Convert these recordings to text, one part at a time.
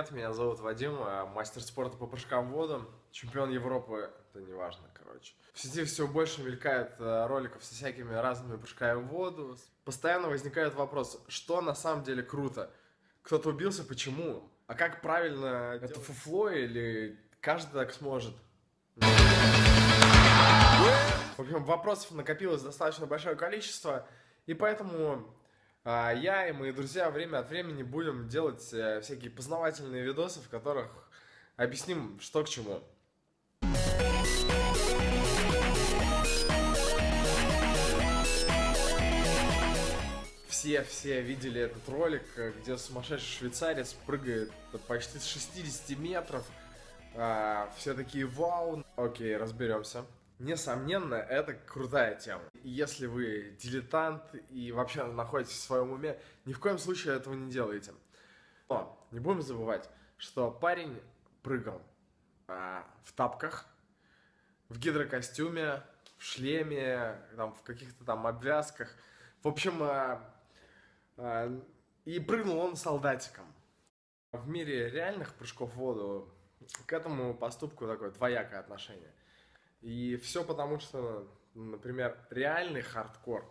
привет, меня зовут Вадим, э, мастер спорта по прыжкам в воду, чемпион Европы, это не важно, короче. В сети все больше мелькает э, роликов со всякими разными прыжками в воду. Постоянно возникает вопрос, что на самом деле круто? Кто-то убился, почему? А как правильно, это фуфло или каждый так сможет? В общем, вопросов накопилось достаточно большое количество, и поэтому я и мои друзья время от времени будем делать э, всякие познавательные видосы, в которых объясним, что к чему. Все, все видели этот ролик, где сумасшедший швейцарец прыгает почти с 60 метров. А, все такие вау. Окей, разберемся. Несомненно, это крутая тема. Если вы дилетант и вообще находитесь в своем уме, ни в коем случае этого не делайте. Но не будем забывать, что парень прыгал а, в тапках, в гидрокостюме, в шлеме, там, в каких-то там обвязках. В общем, а, а, и прыгнул он солдатиком. В мире реальных прыжков в воду к этому поступку такое двоякое отношение. И все потому, что, например, реальный хардкор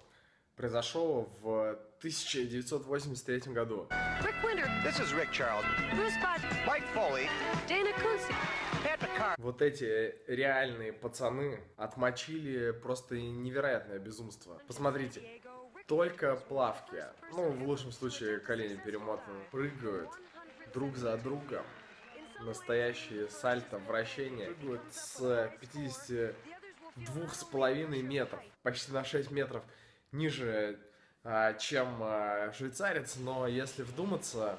произошел в 1983 году. Вот эти реальные пацаны отмочили просто невероятное безумство. Посмотрите, только плавки, ну в лучшем случае колени перемотаны, прыгают друг за другом настоящие сальто, вращения. Вот с 52 с половиной метров, почти на 6 метров ниже, а, чем а, швейцарец, но если вдуматься,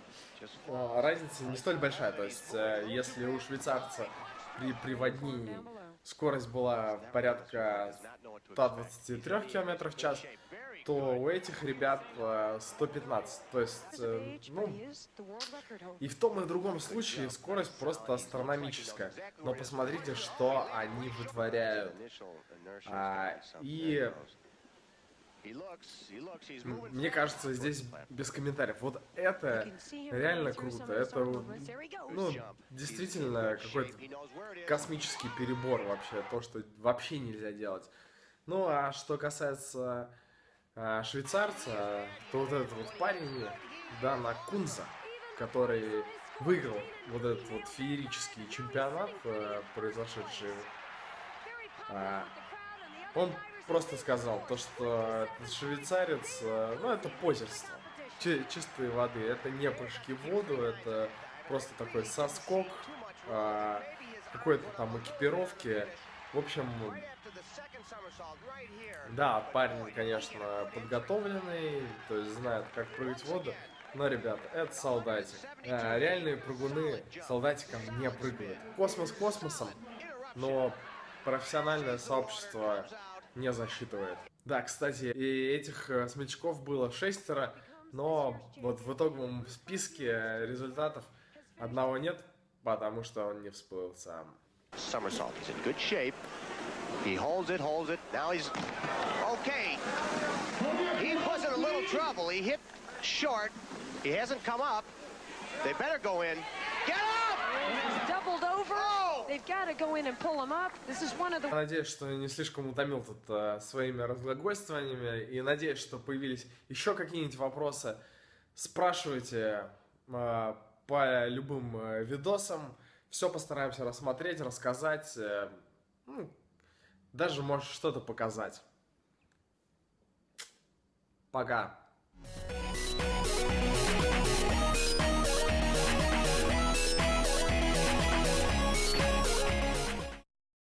а, разница не столь большая. То есть, если у швейцарца при приводнении скорость была порядка 123 км в час, то у этих ребят 115. Э, то есть, э, ну, и в том и в другом случае скорость просто астрономическая. Но посмотрите, что они вытворяют. А, и мне кажется, здесь без комментариев. Вот это реально круто. Это, ну, действительно какой-то космический перебор вообще. То, что вообще нельзя делать. Ну, а что касается а, швейцарца, то вот этот вот парень, Дана Кунза, который выиграл вот этот вот феерический чемпионат, э, произошедший, а, он просто сказал то, что швейцарец, э, ну это позерство, чистой воды, это не прыжки в воду, это просто такой соскок, а, какой-то там экипировки, в общем, да, парень, конечно, подготовленный, то есть знает, как прыгать в воду. Но, ребята, это солдатик. А, реальные прыгуны солдатиком не прыгают. Космос космосом, но профессиональное сообщество не засчитывает. Да, кстати, и этих э, смельчаков было шестеро, но вот в итоговом списке результатов одного нет, потому что он не всплыл сам. Somersault. He's in good shape. He holds it, holds it. Now he's okay. He was in a little trouble. He hit short. He hasn't come up. They better go in. Get up! He's Надеюсь, что не слишком утомил тут uh, своими разглагольствованиями. И надеюсь, что появились еще какие-нибудь вопросы. Спрашивайте uh, по любым uh, видосам. Все постараемся рассмотреть, рассказать. Э, ну, даже может что-то показать. Пока.